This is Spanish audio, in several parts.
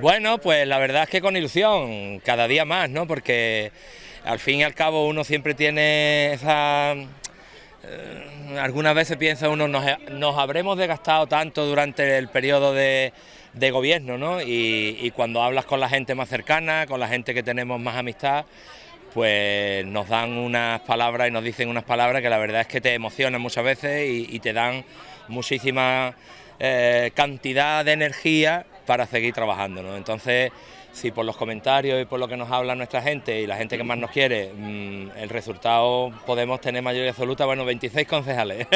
Bueno, pues la verdad es que con ilusión, cada día más, ¿no? Porque al fin y al cabo uno siempre tiene esa... Eh, algunas veces piensa uno, nos, habremos desgastado tanto durante el periodo de, gobierno, ¿no? Y, cuando hablas con la gente más cercana, con la gente que tenemos más amistad, pues nos dan unas palabras y nos dicen unas palabras que la verdad es que te emocionan muchas veces y, te dan muchísima eh, cantidad de energía para seguir trabajando. ¿no? Entonces, si por los comentarios y por lo que nos habla nuestra gente y la gente que más nos quiere, mm, el resultado podemos tener mayoría absoluta, bueno, 26 concejales.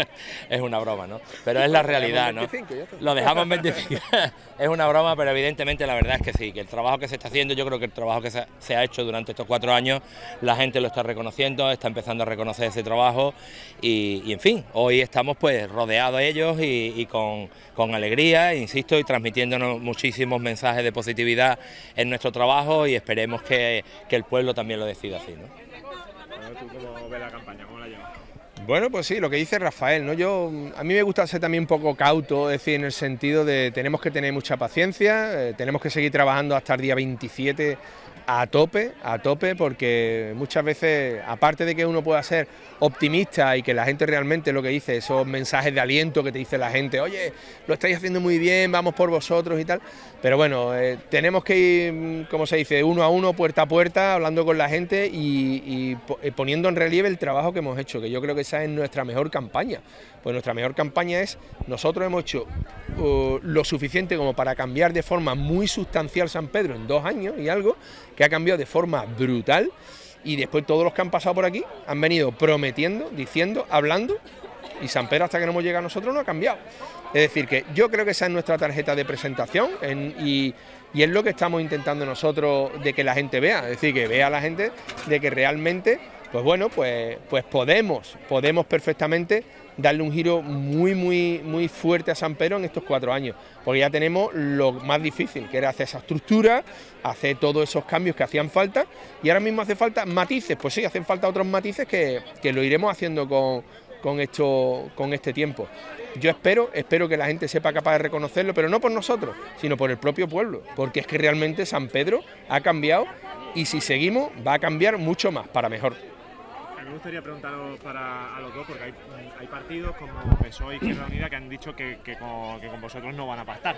es una broma, ¿no? Pero es la realidad, ¿no? Lo dejamos en 25. es una broma, pero evidentemente la verdad es que sí, que el trabajo que se está haciendo, yo creo que el trabajo que se ha hecho durante estos cuatro años, la gente lo está reconociendo, está empezando a reconocer ese trabajo y, en fin, hoy estamos pues rodeados de ellos y, con, con alegría, insisto, y transmitiéndonos muchísimos mensajes de positividad en nuestro trabajo y esperemos que, el pueblo también lo decida así. ¿no? cómo ves la campaña? ¿Cómo la llevas? Bueno, pues sí, lo que dice Rafael, ¿no? Yo, a mí me gusta ser también un poco cauto, es decir, en el sentido de tenemos que tener mucha paciencia, eh, tenemos que seguir trabajando hasta el día 27 a tope, a tope, porque muchas veces, aparte de que uno pueda ser optimista y que la gente realmente lo que dice, esos mensajes de aliento que te dice la gente, oye, lo estáis haciendo muy bien, vamos por vosotros y tal, pero bueno, eh, tenemos que ir, como se dice, uno a uno, puerta a puerta, hablando con la gente y, y poniendo en relieve el trabajo que hemos hecho, que yo creo que esa es nuestra mejor campaña, pues nuestra mejor campaña es, nosotros hemos hecho uh, lo suficiente como para cambiar de forma muy sustancial San Pedro en dos años y algo, que ha cambiado de forma brutal y después todos los que han pasado por aquí han venido prometiendo, diciendo, hablando y San Pedro hasta que no hemos llegado a nosotros no ha cambiado. Es decir, que yo creo que esa es nuestra tarjeta de presentación y, es lo que estamos intentando nosotros de que la gente vea, es decir, que vea a la gente de que realmente, pues bueno, pues, pues podemos, podemos perfectamente darle un giro muy, muy, muy fuerte a San Pedro en estos cuatro años, porque ya tenemos lo más difícil, que era hacer esa estructura, hacer todos esos cambios que hacían falta, y ahora mismo hace falta matices, pues sí, hacen falta otros matices que, lo iremos haciendo con, con, esto, con este tiempo. Yo espero, espero que la gente sepa capaz de reconocerlo, pero no por nosotros, sino por el propio pueblo, porque es que realmente San Pedro ha cambiado y si seguimos va a cambiar mucho más, para mejor me gustaría preguntaros para a los dos, porque hay, partidos como PSOE y Izquierda Unida que han dicho que, con, vosotros no van a pactar.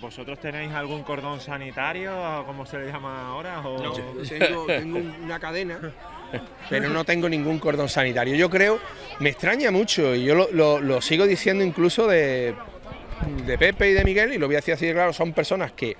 ¿Vosotros tenéis algún cordón sanitario, como se le llama ahora? No, tengo, una cadena, pero no tengo ningún cordón sanitario. Yo creo, me extraña mucho, y yo lo, sigo diciendo incluso de, de Pepe y de Miguel, y lo voy a decir así de claro, son personas que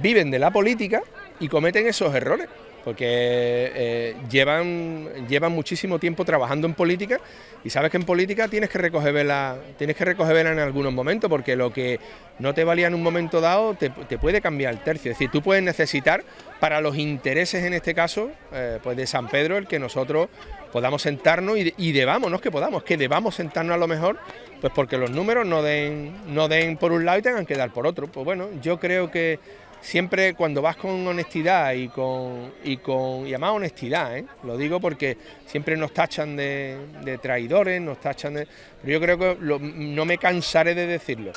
viven de la política y cometen esos errores porque eh, llevan, llevan muchísimo tiempo trabajando en política y sabes que en política tienes que recoger vela, tienes que recoger en algunos momentos, porque lo que no te valía en un momento dado te, puede cambiar el tercio. Es decir, tú puedes necesitar para los intereses en este caso, eh, pues de San Pedro, el que nosotros podamos sentarnos y, y debamos, no es que podamos, que debamos sentarnos a lo mejor, pues porque los números no den, no den por un lado y tengan que dar por otro. Pues bueno, yo creo que siempre cuando vas con honestidad y con, y con y además honestidad, ¿eh? lo digo porque siempre nos tachan de, traidores, nos tachan de... Pero yo creo que no me cansaré de decirlo.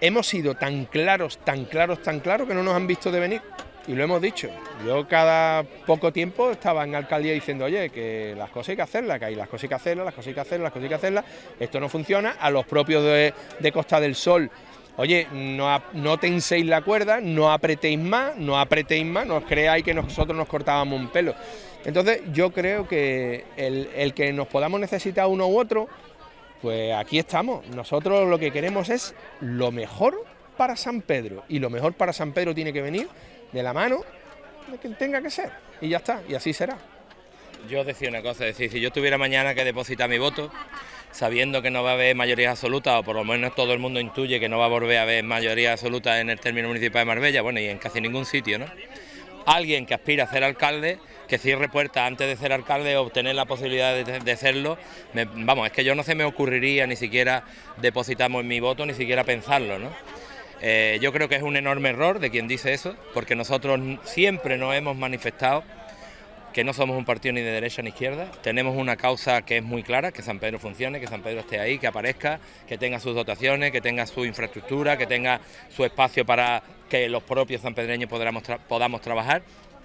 Hemos sido tan claros, tan claros, tan claros que no nos han visto de venir. Y lo hemos dicho. Yo cada poco tiempo estaba en alcaldía diciendo, oye, que las cosas hay que hacerlas, que hay las cosas hay que hacerlas, las cosas hay que hacerlas, las cosas hay que hacerlas. Esto no funciona. A los propios de, de Costa del Sol Oye, no, no tenséis la cuerda, no apretéis más, no apretéis más, no os creáis que nosotros nos cortábamos un pelo. Entonces yo creo que el, que nos podamos necesitar uno u otro, pues aquí estamos. Nosotros lo que queremos es lo mejor para San Pedro. Y lo mejor para San Pedro tiene que venir de la mano de quien tenga que ser. Y ya está, y así será. Yo decía una cosa, es decir, si yo tuviera mañana que depositar mi voto, sabiendo que no va a haber mayoría absoluta, o por lo menos todo el mundo intuye que no va a volver a haber mayoría absoluta en el término municipal de Marbella, bueno, y en casi ningún sitio, ¿no? Alguien que aspira a ser alcalde, que cierre puertas antes de ser alcalde obtener la posibilidad de, serlo, vamos, es que yo no se me ocurriría ni siquiera depositamos mi voto, ni siquiera pensarlo, ¿no? Eh, yo creo que es un enorme error de quien dice eso, porque nosotros siempre nos hemos manifestado que no somos un partido ni de derecha ni izquierda, tenemos una causa que es muy clara, que San Pedro funcione, que San Pedro esté ahí, que aparezca, que tenga sus dotaciones, que tenga su infraestructura, que tenga su espacio para que los propios sanpedreños podamos, podamos trabajar.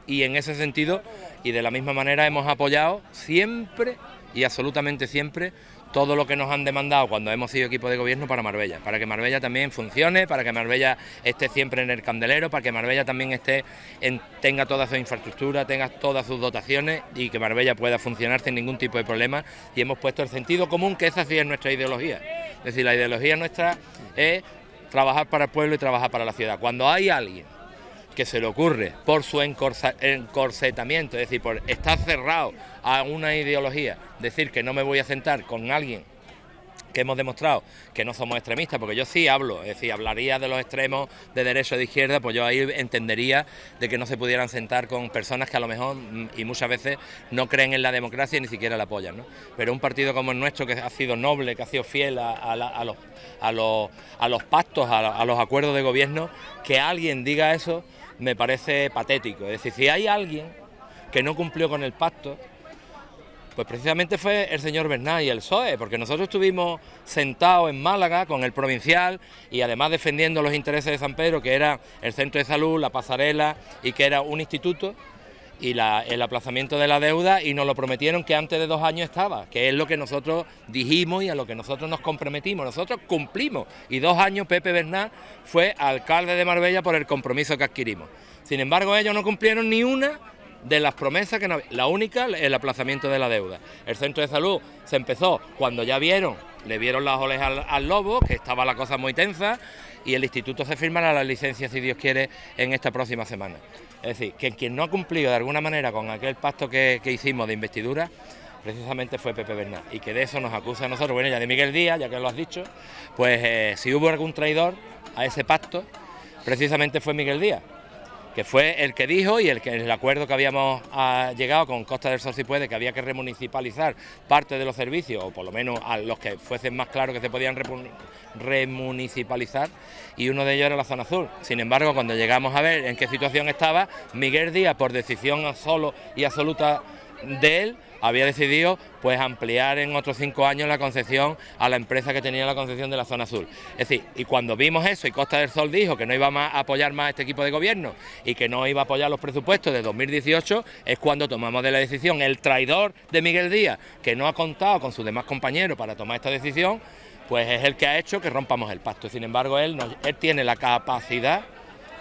Y en ese sentido y de la misma manera hemos apoyado siempre y absolutamente siempre todo lo que nos han demandado cuando hemos sido equipo de gobierno para Marbella, para que Marbella también funcione, para que Marbella esté siempre en el candelero, para que Marbella también esté tenga toda su infraestructura, tenga todas sus dotaciones y que Marbella pueda funcionar sin ningún tipo de problema y hemos puesto el sentido común que esa sí es nuestra ideología. Es decir, la ideología nuestra es trabajar para el pueblo y trabajar para la ciudad. Cuando hay alguien que se le ocurre por su encorsetamiento, es decir, por estar cerrado a una ideología, decir que no me voy a sentar con alguien que hemos demostrado que no somos extremistas, porque yo sí hablo, es decir, hablaría de los extremos de derecha o de izquierda, pues yo ahí entendería de que no se pudieran sentar con personas que a lo mejor mm, y muchas veces no creen en la democracia y ni siquiera la apoyan. ¿no? Pero un partido como el nuestro, que ha sido noble, que ha sido fiel a, los, a los, a los pactos, a los acuerdos de gobierno, que alguien diga eso me parece patético. Es decir, si hay alguien que no cumplió con el pacto, pues precisamente fue el señor Bernal y el PSOE, porque nosotros estuvimos sentados en Málaga con el provincial y además defendiendo los intereses de San Pedro, que era el centro de salud, la pasarela y que era un instituto, y el aplazamiento de la deuda y nos lo prometieron que antes de dos años estaba, que es lo que nosotros dijimos y a lo que nosotros nos comprometimos. Nosotros cumplimos y dos años Pepe Bernal fue alcalde de Marbella por el compromiso que adquirimos. Sin embargo, ellos no cumplieron ni una de las promesas que no, la única el aplazamiento de la deuda. El centro de salud se empezó cuando ya vieron, le vieron las orejas al, lobo, que estaba la cosa muy tensa, y el instituto se firmará la licencia, si Dios quiere, en esta próxima semana. Es decir, que quien no ha cumplido de alguna manera con aquel pacto que, hicimos de investidura, precisamente fue Pepe Bernal, y que de eso nos acusa a nosotros, bueno, ya de Miguel Díaz, ya que lo has dicho, pues eh, si hubo algún traidor a ese pacto, precisamente fue Miguel Díaz que fue el que dijo y el que el acuerdo que habíamos ah, llegado con Costa del Sol si puede, que había que remunicipalizar parte de los servicios, o por lo menos a los que fuesen más claros que se podían remunicipalizar, y uno de ellos era la zona azul. Sin embargo, cuando llegamos a ver en qué situación estaba, Miguel Díaz, por decisión solo y absoluta de él, había decidido pues ampliar en otros cinco años la concesión a la empresa que tenía la concesión de la zona azul. Es decir, y cuando vimos eso y Costa del Sol dijo que no iba a apoyar más a este equipo de gobierno y que no iba a apoyar los presupuestos de 2018, es cuando tomamos de la decisión el traidor de Miguel Díaz, que no ha contado con sus demás compañeros para tomar esta decisión, pues es el que ha hecho que rompamos el pacto. Sin embargo, él, él tiene la capacidad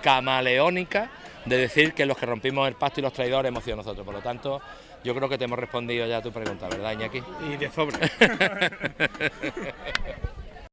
camaleónica de decir que los que rompimos el pacto y los traidores hemos sido nosotros. Por lo tanto, yo creo que te hemos respondido ya a tu pregunta, ¿verdad, Iñaki? Y de sobre.